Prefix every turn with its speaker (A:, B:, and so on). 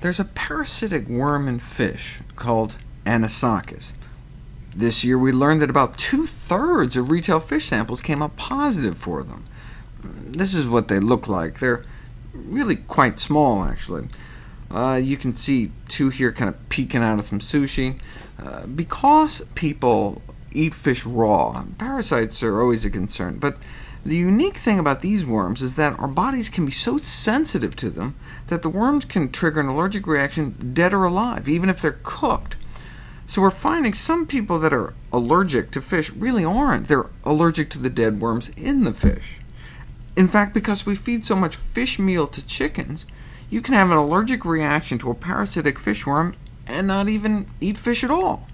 A: There's a parasitic worm in fish called Anisakis. This year we learned that about two-thirds of retail fish samples came up positive for them. This is what they look like. They're really quite small, actually. Uh, you can see two here kind of peeking out of some sushi. Uh, because people eat fish raw, parasites are always a concern, but the unique thing about these worms is that our bodies can be so sensitive to them that the worms can trigger an allergic reaction dead or alive, even if they're cooked. So we're finding some people that are allergic to fish really aren't. They're allergic to the dead worms in the fish. In fact, because we feed so much fish meal to chickens, you can have an allergic reaction to a parasitic fish worm and not even eat fish at all.